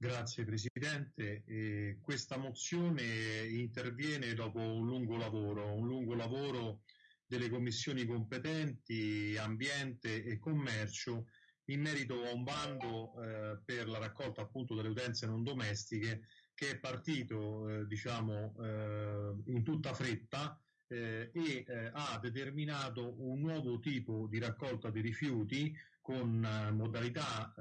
Grazie Presidente. Eh, questa mozione interviene dopo un lungo lavoro, un lungo lavoro delle commissioni competenti, ambiente e commercio in merito a un bando eh, per la raccolta appunto delle utenze non domestiche che è partito eh, diciamo eh, in tutta fretta eh, e eh, ha determinato un nuovo tipo di raccolta dei rifiuti con eh, modalità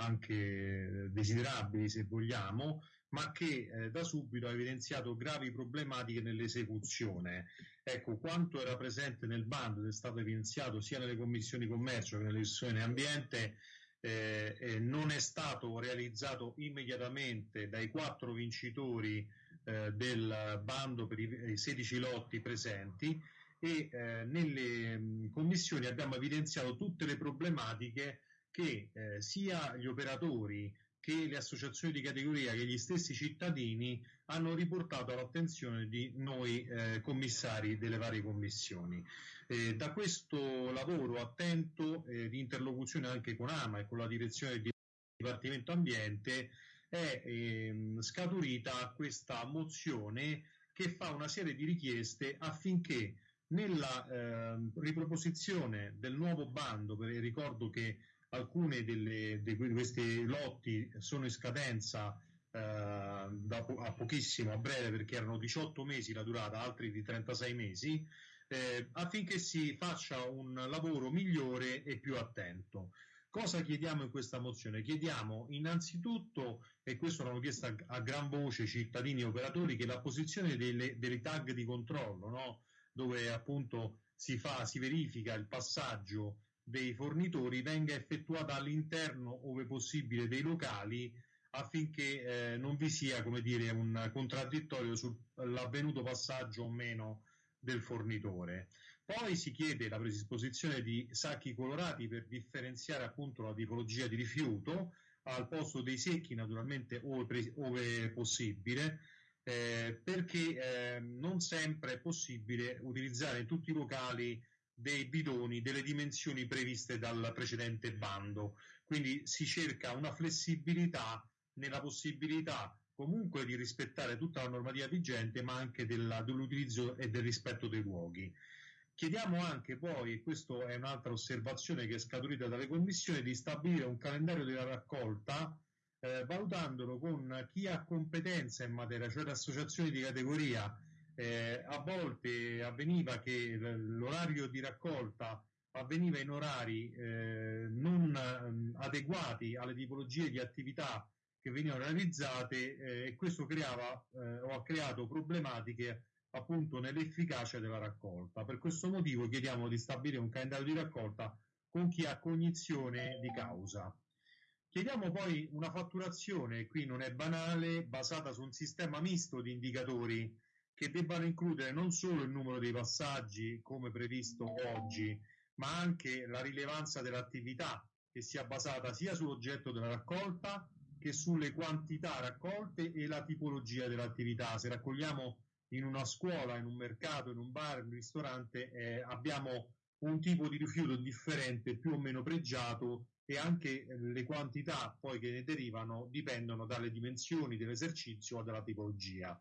anche desiderabili se vogliamo, ma che eh, da subito ha evidenziato gravi problematiche nell'esecuzione. Ecco, quanto era presente nel bando ed è stato evidenziato sia nelle commissioni commercio che nelle commissioni ambiente, eh, eh, non è stato realizzato immediatamente dai quattro vincitori eh, del bando per i 16 lotti presenti e eh, nelle mh, commissioni abbiamo evidenziato tutte le problematiche che eh, sia gli operatori che le associazioni di categoria che gli stessi cittadini hanno riportato all'attenzione di noi eh, commissari delle varie commissioni. Eh, da questo lavoro attento eh, di interlocuzione anche con AMA e con la direzione del Dipartimento Ambiente è ehm, scaturita questa mozione che fa una serie di richieste affinché nella ehm, riproposizione del nuovo bando, perché ricordo che alcune delle, di questi lotti sono in scadenza eh, da, a pochissimo, a breve, perché erano 18 mesi la durata, altri di 36 mesi, eh, affinché si faccia un lavoro migliore e più attento. Cosa chiediamo in questa mozione? Chiediamo innanzitutto, e questo l'hanno chiesto a, a gran voce cittadini e operatori, che la posizione delle, delle tag di controllo, no? Dove appunto si, fa, si verifica il passaggio dei fornitori venga effettuata all'interno, ove possibile, dei locali affinché eh, non vi sia come dire, un contraddittorio sull'avvenuto passaggio o meno del fornitore. Poi si chiede la predisposizione di sacchi colorati per differenziare appunto la tipologia di rifiuto al posto dei secchi, naturalmente ove, ove possibile, eh, perché eh, non sempre è possibile utilizzare in tutti i locali dei bidoni delle dimensioni previste dal precedente bando. Quindi si cerca una flessibilità nella possibilità comunque di rispettare tutta la normativa vigente, ma anche della, dell'utilizzo e del rispetto dei luoghi. Chiediamo anche poi, e questa è un'altra osservazione che è scaturita dalle commissioni, di stabilire un calendario della raccolta eh, valutandolo con chi ha competenza in materia, cioè le associazioni di categoria eh, a volte avveniva che l'orario di raccolta avveniva in orari eh, non adeguati alle tipologie di attività che venivano realizzate eh, e questo creava eh, o ha creato problematiche appunto nell'efficacia della raccolta. Per questo motivo chiediamo di stabilire un calendario di raccolta con chi ha cognizione di causa. Chiediamo poi una fatturazione, qui non è banale, basata su un sistema misto di indicatori che debbano includere non solo il numero dei passaggi come previsto oggi, ma anche la rilevanza dell'attività che sia basata sia sull'oggetto della raccolta che sulle quantità raccolte e la tipologia dell'attività. Se raccogliamo in una scuola, in un mercato, in un bar, in un ristorante, eh, abbiamo un tipo di rifiuto differente, più o meno pregiato e anche le quantità poi che ne derivano dipendono dalle dimensioni dell'esercizio o dalla tipologia.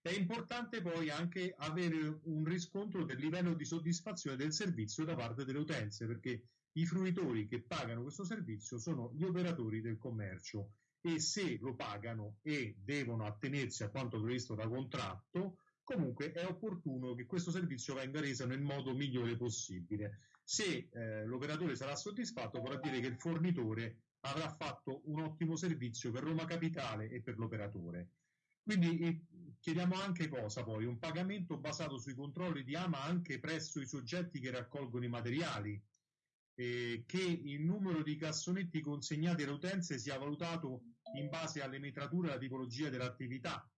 È importante poi anche avere un riscontro del livello di soddisfazione del servizio da parte delle utenze, perché i fruitori che pagano questo servizio sono gli operatori del commercio e se lo pagano e devono attenersi a quanto previsto da contratto, comunque è opportuno che questo servizio venga reso nel modo migliore possibile. Se eh, l'operatore sarà soddisfatto, vorrà dire che il fornitore avrà fatto un ottimo servizio per Roma Capitale e per l'operatore. Quindi eh, chiediamo anche cosa poi? Un pagamento basato sui controlli di AMA anche presso i soggetti che raccolgono i materiali, eh, che il numero di cassonetti consegnati alle utenze sia valutato in base alle metrature e alla tipologia dell'attività,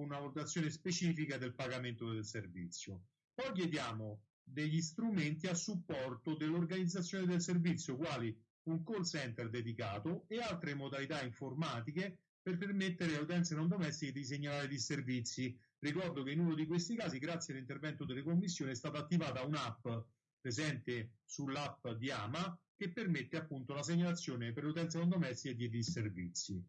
una valutazione specifica del pagamento del servizio. Poi chiediamo degli strumenti a supporto dell'organizzazione del servizio, quali un call center dedicato e altre modalità informatiche per permettere alle utenze non domestiche di segnalare disservizi. Ricordo che in uno di questi casi, grazie all'intervento delle commissioni, è stata attivata un'app presente sull'app di Ama che permette appunto la segnalazione per l'utenza non domestica e di disservizi.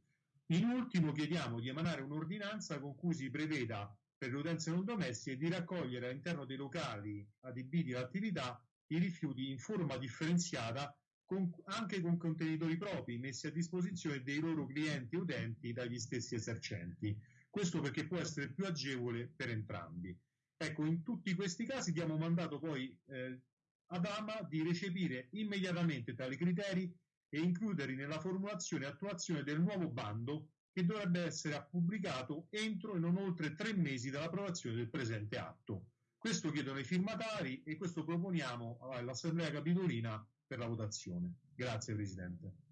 In ultimo chiediamo di emanare un'ordinanza con cui si preveda per le utenze non domestiche di raccogliere all'interno dei locali adibiti all'attività i rifiuti in forma differenziata con, anche con contenitori propri messi a disposizione dei loro clienti utenti dagli stessi esercenti. Questo perché può essere più agevole per entrambi. Ecco, in tutti questi casi diamo mandato poi eh, ad AMA di recepire immediatamente tali criteri e includerli nella formulazione e attuazione del nuovo bando che dovrebbe essere pubblicato entro e non oltre tre mesi dall'approvazione del presente atto. Questo chiedono i firmatari e questo proponiamo all'Assemblea Capitolina per la votazione. Grazie Presidente.